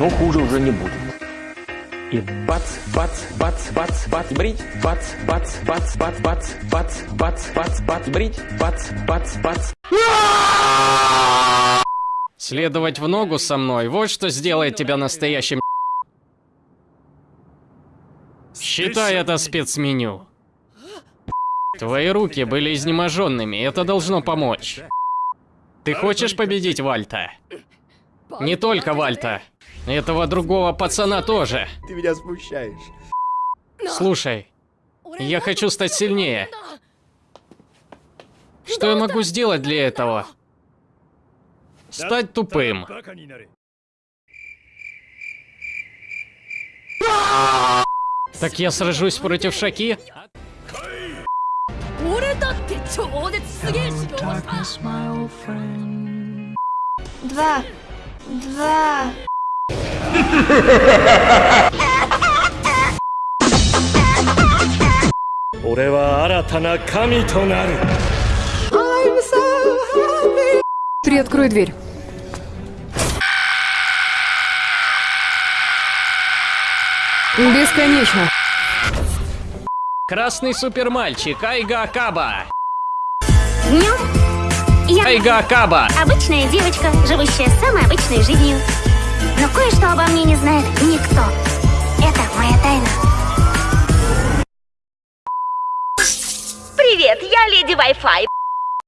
но хуже уже не будет. И бац, бац, бац, бац, бац, брить, бац, бац, бац, бац, бац, бац, бац, бац, бац, брить, бац, бац, бац. Следовать в ногу со мной, вот что сделает тебя настоящим Считай это спецменю. Твои руки были изнеможенными, это должно помочь. Ты хочешь победить Вальта? Не только Вальта. Этого другого пацана тоже. Ты меня смущаешь. Слушай, я хочу стать сильнее. Что я могу сделать для этого? Стать тупым. Так я сражусь против Шаки? 俺だ俺は新たな神となる Приоткрой дверь. Бесконечно. Красный супермальчик Айга Акаба. Днем я... Айга Акаба. Обычная девочка, живущая самой обычной жизнью. Но кое-что обо мне не знает никто. Это моя тайна. Привет, я леди Wi-Fi.